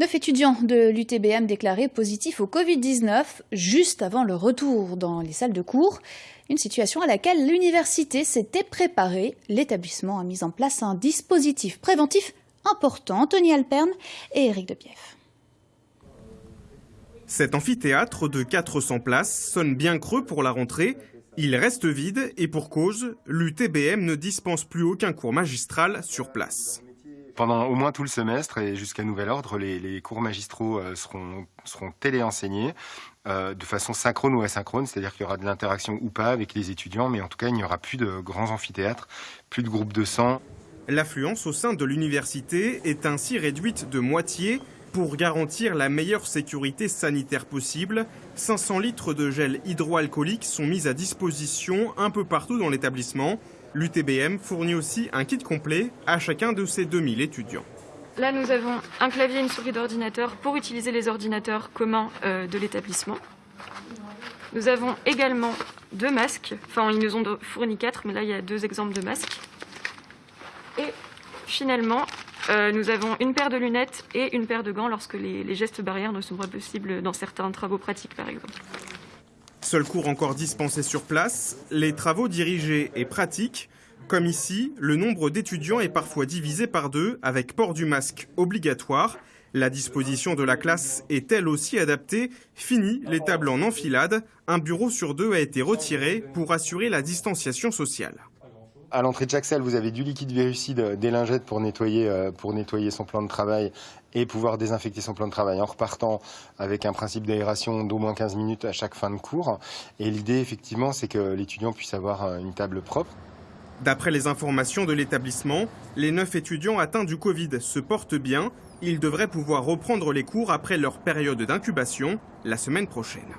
Neuf étudiants de l'UTBM déclarés positifs au Covid-19 juste avant le retour dans les salles de cours. Une situation à laquelle l'université s'était préparée. L'établissement a mis en place un dispositif préventif important. Tony Alperne et Éric Debief. Cet amphithéâtre de 400 places sonne bien creux pour la rentrée. Il reste vide et pour cause, l'UTBM ne dispense plus aucun cours magistral sur place. Pendant au moins tout le semestre et jusqu'à nouvel ordre, les, cours magistraux euh, seront, seront téléenseignés euh, de façon synchrone ou asynchrone, c'est-à-dire qu'il y aura de l'interaction ou pas avec les étudiants, mais en tout cas, il n'y aura plus de grands amphithéâtres, plus de groupes de sang. L'affluence au sein de l'université est ainsi réduite de moitié pour garantir la meilleure sécurité sanitaire possible. 500 litres de gel hydroalcoolique sont mis à disposition un peu partout dans l'établissement. L'UTBM fournit aussi un kit complet à chacun de ses 2000 étudiants. Là, nous avons un clavier et une souris d'ordinateur pour utiliser les ordinateurs communs euh, de l'établissement. Nous avons également deux masques. Enfin, ils nous ont fourni quatre, mais là, il y a deux exemples de masques. Et finalement, euh, nous avons une paire de lunettes et une paire de gants lorsque les, les gestes barrières ne sont pas possibles dans certains travaux pratiques, par exemple. Seul cours encore dispensé sur place, les travaux dirigés et pratiques. Comme ici, le nombre d'étudiants est parfois divisé par deux avec port du masque obligatoire. La disposition de la classe est elle aussi adaptée. Fini les tables en enfilade. Un bureau sur deux a été retiré pour assurer la distanciation sociale. À l'entrée de chaque salle, vous avez du liquide virucide, des lingettes pour nettoyer, euh, pour nettoyer son plan de travail et pouvoir désinfecter son plan de travail en repartant avec un principe d'aération d'au moins 15 minutes à chaque fin de cours. Et l'idée, effectivement, c'est que l'étudiant puisse avoir euh, une table propre. D'après les informations de l'établissement, les neuf étudiants atteints du Covid se portent bien. Ils devraient pouvoir reprendre les cours après leur période d'incubation la semaine prochaine.